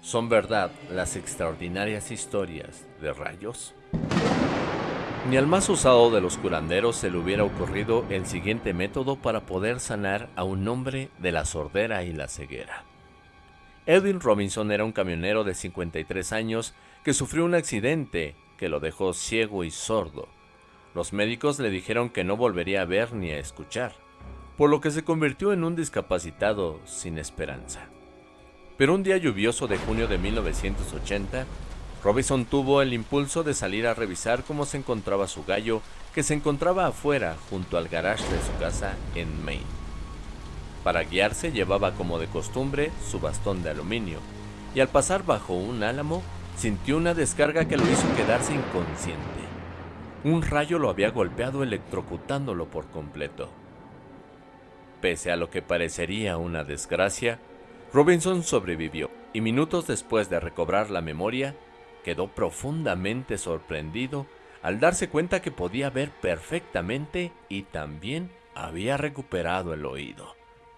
¿Son verdad las extraordinarias historias de rayos? Ni al más usado de los curanderos se le hubiera ocurrido el siguiente método para poder sanar a un hombre de la sordera y la ceguera. Edwin Robinson era un camionero de 53 años que sufrió un accidente que lo dejó ciego y sordo. Los médicos le dijeron que no volvería a ver ni a escuchar, por lo que se convirtió en un discapacitado sin esperanza. Pero un día lluvioso de junio de 1980, Robinson tuvo el impulso de salir a revisar cómo se encontraba su gallo, que se encontraba afuera junto al garage de su casa en Maine. Para guiarse llevaba como de costumbre su bastón de aluminio, y al pasar bajo un álamo sintió una descarga que lo hizo quedarse inconsciente. Un rayo lo había golpeado electrocutándolo por completo. Pese a lo que parecería una desgracia, Robinson sobrevivió y minutos después de recobrar la memoria, quedó profundamente sorprendido al darse cuenta que podía ver perfectamente y también había recuperado el oído.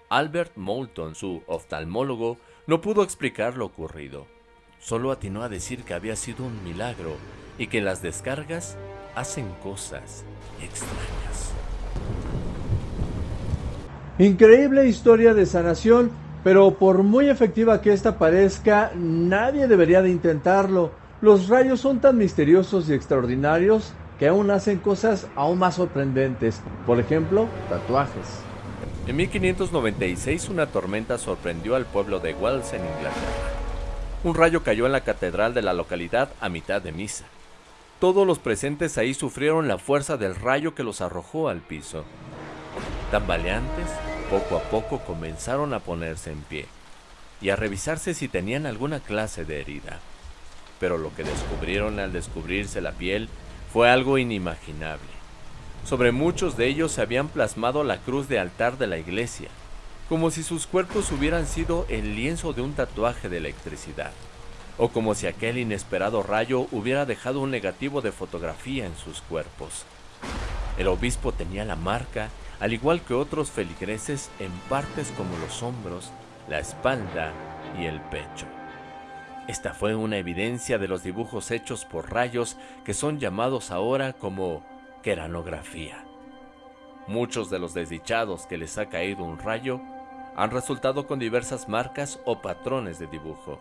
Albert Moulton, su oftalmólogo, no pudo explicar lo ocurrido. Solo atinó a decir que había sido un milagro y que las descargas hacen cosas extrañas. Increíble historia de sanación pero por muy efectiva que esta parezca, nadie debería de intentarlo. Los rayos son tan misteriosos y extraordinarios que aún hacen cosas aún más sorprendentes. Por ejemplo, tatuajes. En 1596 una tormenta sorprendió al pueblo de Wells en Inglaterra. Un rayo cayó en la catedral de la localidad a mitad de misa. Todos los presentes ahí sufrieron la fuerza del rayo que los arrojó al piso. Tambaleantes, poco a poco comenzaron a ponerse en pie y a revisarse si tenían alguna clase de herida. Pero lo que descubrieron al descubrirse la piel fue algo inimaginable. Sobre muchos de ellos se habían plasmado la cruz de altar de la iglesia, como si sus cuerpos hubieran sido el lienzo de un tatuaje de electricidad, o como si aquel inesperado rayo hubiera dejado un negativo de fotografía en sus cuerpos. El obispo tenía la marca al igual que otros feligreses en partes como los hombros, la espalda y el pecho. Esta fue una evidencia de los dibujos hechos por rayos que son llamados ahora como queranografía. Muchos de los desdichados que les ha caído un rayo han resultado con diversas marcas o patrones de dibujo.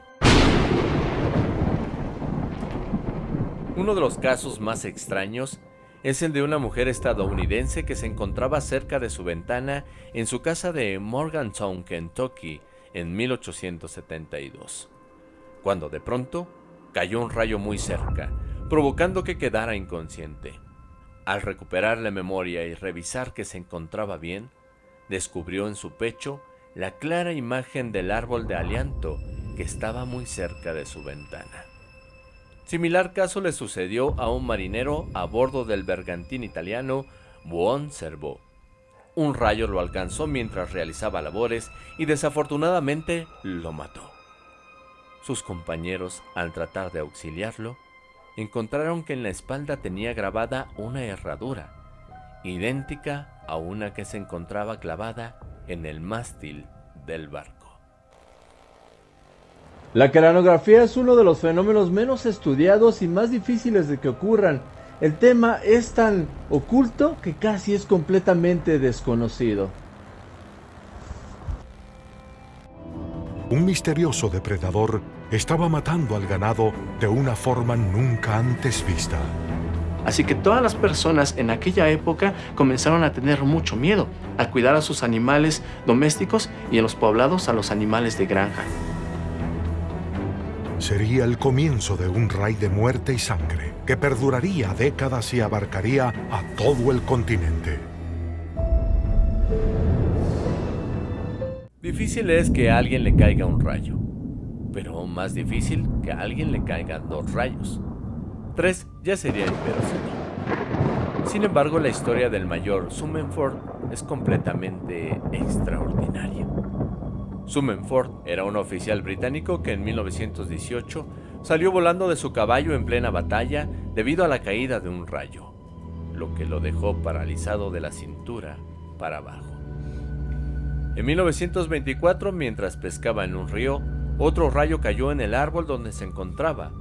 Uno de los casos más extraños es el de una mujer estadounidense que se encontraba cerca de su ventana en su casa de Morgantown, Kentucky, en 1872, cuando de pronto cayó un rayo muy cerca, provocando que quedara inconsciente. Al recuperar la memoria y revisar que se encontraba bien, descubrió en su pecho la clara imagen del árbol de alianto que estaba muy cerca de su ventana. Similar caso le sucedió a un marinero a bordo del bergantín italiano Buon Servo. Un rayo lo alcanzó mientras realizaba labores y desafortunadamente lo mató. Sus compañeros, al tratar de auxiliarlo, encontraron que en la espalda tenía grabada una herradura, idéntica a una que se encontraba clavada en el mástil del barco. La cranografía es uno de los fenómenos menos estudiados y más difíciles de que ocurran. El tema es tan oculto que casi es completamente desconocido. Un misterioso depredador estaba matando al ganado de una forma nunca antes vista. Así que todas las personas en aquella época comenzaron a tener mucho miedo, a cuidar a sus animales domésticos y en los poblados a los animales de granja sería el comienzo de un ray de muerte y sangre que perduraría décadas y abarcaría a todo el continente. Difícil es que a alguien le caiga un rayo, pero más difícil que a alguien le caigan dos rayos. Tres ya sería inverosímil. Sin embargo, la historia del mayor Summenford es completamente extraordinaria. Summenford era un oficial británico que en 1918 salió volando de su caballo en plena batalla debido a la caída de un rayo, lo que lo dejó paralizado de la cintura para abajo. En 1924, mientras pescaba en un río, otro rayo cayó en el árbol donde se encontraba,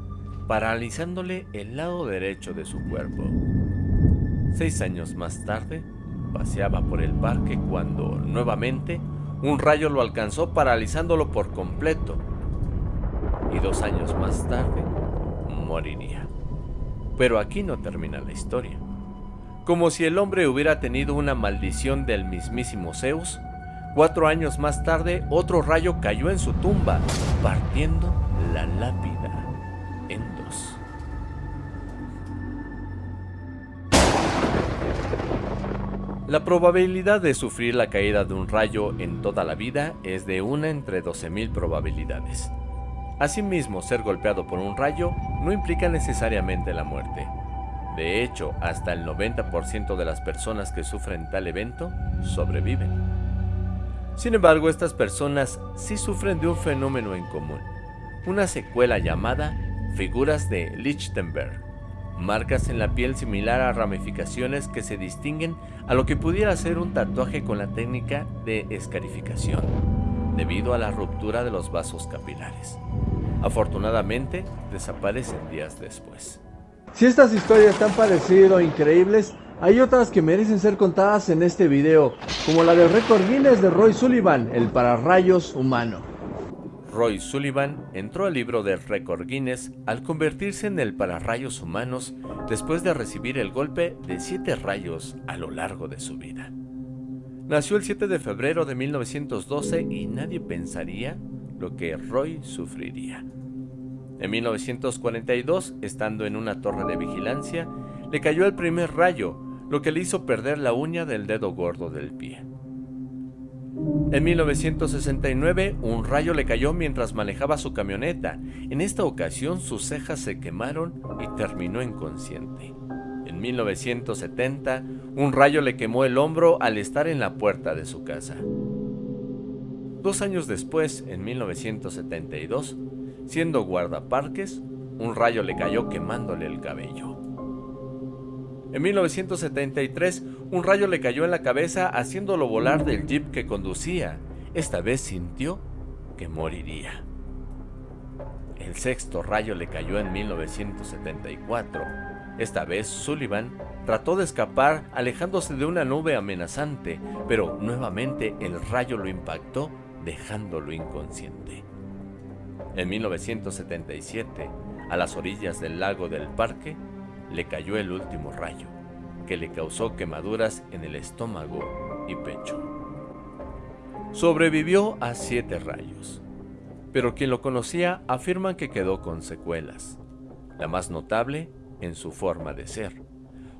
paralizándole el lado derecho de su cuerpo. Seis años más tarde, paseaba por el parque cuando, nuevamente, un rayo lo alcanzó paralizándolo por completo. Y dos años más tarde, moriría. Pero aquí no termina la historia. Como si el hombre hubiera tenido una maldición del mismísimo Zeus, cuatro años más tarde otro rayo cayó en su tumba, partiendo la lápida La probabilidad de sufrir la caída de un rayo en toda la vida es de una entre 12.000 probabilidades. Asimismo, ser golpeado por un rayo no implica necesariamente la muerte. De hecho, hasta el 90% de las personas que sufren tal evento sobreviven. Sin embargo, estas personas sí sufren de un fenómeno en común, una secuela llamada figuras de Lichtenberg, marcas en la piel similar a ramificaciones que se distinguen a lo que pudiera ser un tatuaje con la técnica de escarificación, debido a la ruptura de los vasos capilares. Afortunadamente, desaparecen días después. Si estas historias tan parecido o increíbles, hay otras que merecen ser contadas en este video, como la del récord Guinness de Roy Sullivan, el pararrayos humano. Roy Sullivan entró al libro del récord Guinness al convertirse en el pararrayos humanos después de recibir el golpe de siete rayos a lo largo de su vida. Nació el 7 de febrero de 1912 y nadie pensaría lo que Roy sufriría. En 1942, estando en una torre de vigilancia, le cayó el primer rayo, lo que le hizo perder la uña del dedo gordo del pie. En 1969, un rayo le cayó mientras manejaba su camioneta. En esta ocasión, sus cejas se quemaron y terminó inconsciente. En 1970, un rayo le quemó el hombro al estar en la puerta de su casa. Dos años después, en 1972, Siendo guardaparques, un rayo le cayó quemándole el cabello. En 1973, un rayo le cayó en la cabeza haciéndolo volar del jeep que conducía. Esta vez sintió que moriría. El sexto rayo le cayó en 1974. Esta vez Sullivan trató de escapar alejándose de una nube amenazante, pero nuevamente el rayo lo impactó dejándolo inconsciente. En 1977, a las orillas del lago del parque, le cayó el último rayo, que le causó quemaduras en el estómago y pecho. Sobrevivió a siete rayos, pero quien lo conocía afirma que quedó con secuelas. La más notable en su forma de ser.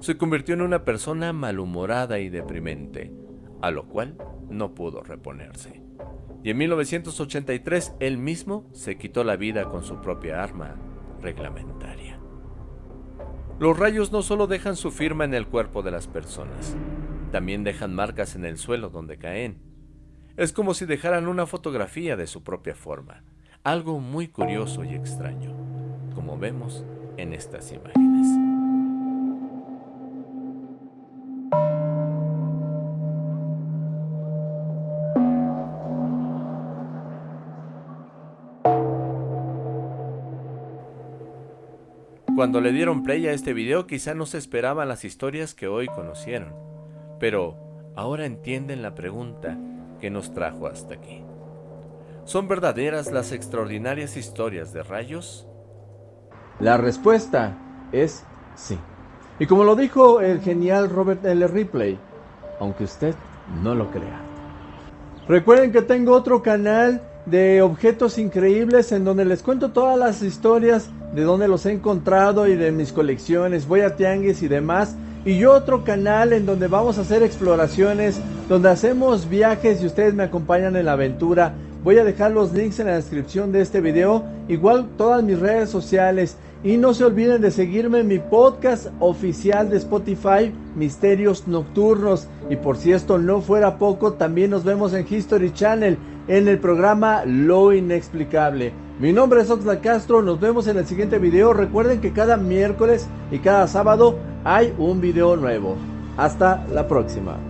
Se convirtió en una persona malhumorada y deprimente, a lo cual no pudo reponerse y en 1983 él mismo se quitó la vida con su propia arma reglamentaria. Los rayos no solo dejan su firma en el cuerpo de las personas, también dejan marcas en el suelo donde caen. Es como si dejaran una fotografía de su propia forma, algo muy curioso y extraño, como vemos en estas imágenes. Cuando le dieron play a este video quizá no se esperaban las historias que hoy conocieron, pero ahora entienden la pregunta que nos trajo hasta aquí. ¿Son verdaderas las extraordinarias historias de rayos? La respuesta es sí. Y como lo dijo el genial Robert L. Ripley, aunque usted no lo crea. Recuerden que tengo otro canal de objetos increíbles en donde les cuento todas las historias de dónde los he encontrado y de mis colecciones, voy a tianguis y demás. Y yo otro canal en donde vamos a hacer exploraciones, donde hacemos viajes y ustedes me acompañan en la aventura. Voy a dejar los links en la descripción de este video, igual todas mis redes sociales. Y no se olviden de seguirme en mi podcast oficial de Spotify, Misterios Nocturnos. Y por si esto no fuera poco, también nos vemos en History Channel, en el programa Lo Inexplicable. Mi nombre es Oxlack Castro, nos vemos en el siguiente video. Recuerden que cada miércoles y cada sábado hay un video nuevo. Hasta la próxima.